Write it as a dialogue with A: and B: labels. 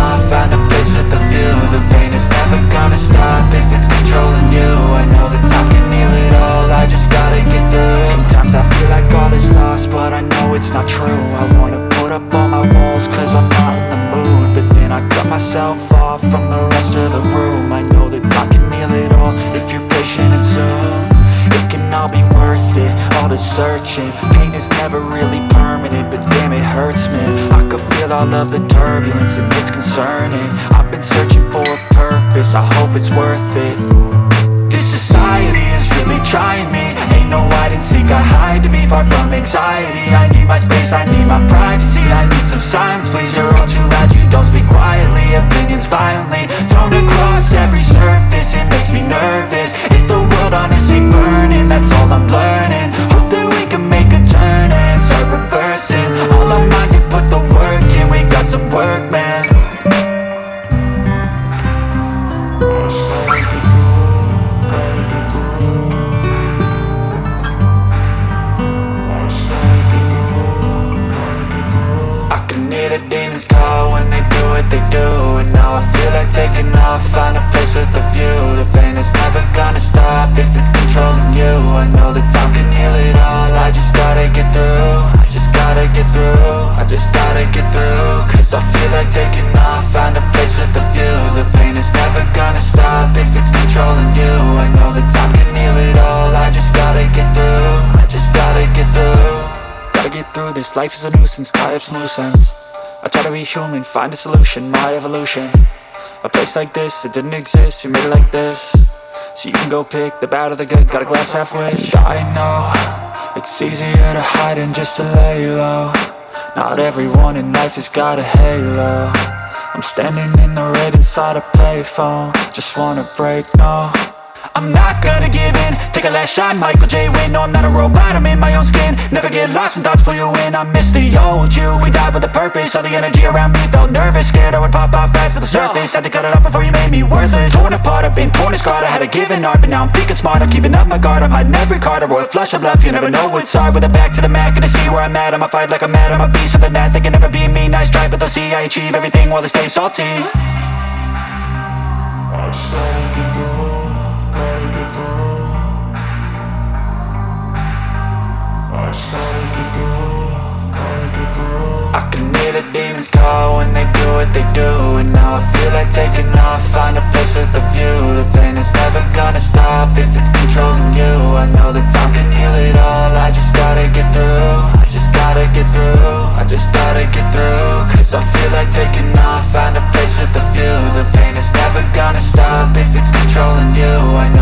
A: off Find a place with a view The pain. Is never gonna stop If it's controlling you. I know that time can heal it all. I just gotta get through Sometimes I feel like all is lost But I know it's not true. I wanna put up all my walls Cause I'm not in the mood. But then I cut myself off From the rest of the room. I know that I can heal it all If you're patient and soon. It can all be worth it All the searching. Pain is never really permanent But damn it hurts man. I could feel all of the turbulence. And it's concerning. I've been searching for a purpose, I hope it's worth it. This society is really trying me. Ain't no hide and seek, I hide to be far from anxiety. I need my space, I need my privacy. I need some silence, please, hear the demons call when they do what they do. And now I feel like taking off, find a place with a view. The pain is never gonna stop if it's controlling you. I know that time can heal it all, I just gotta get through. I just gotta get through, I just gotta get through. Cause I feel like taking off, find a place with a view. The pain is never gonna stop if it's controlling you. I know that time can heal it all, I just gotta get through I just gotta get through. Gotta get through this, life is a nuisance, tie up some loose ends I try to be human, find a solution, my evolution. A place like this, it didn't exist, we made it like this. So you can go pick the bad or the good, got a glass half wish. I know, it's easier to hide than just to lay low. Not everyone in life has got a halo. I'm standing in the red inside a payphone. Just wanna break, no I'm not gonna give in. Take a last shot, Michael J. Win No, I'm not a robot, I'm in my own skin. Never get lost when thoughts pull you in. I miss the old you, we died with a purpose. All the energy around me felt nervous. Scared I would pop off fast to the surface. Had to cut it off before you made me worthless. Torn apart, I've been torn and scarred. I had a given art, but now I'm thinking smart. I'm keeping up my guard, I'm hiding every card. A royal flush of love, you never know what's hard. With a back to the mat, gonna see where I'm at. I'ma fight like I'm mad, I'ma be something that They can never be me, nice try But they'll see I achieve everything while they stay salty
B: I
A: can hear the demons call when they do what they do And now I feel like taking off, find a place with a view. The pain is never gonna stop if it's controlling you. I know that time can heal it all, I just gotta get through. I just gotta get through, I just gotta get through Cause I feel like taking off, find a place with a view. The pain is never gonna stop if it's controlling you. I know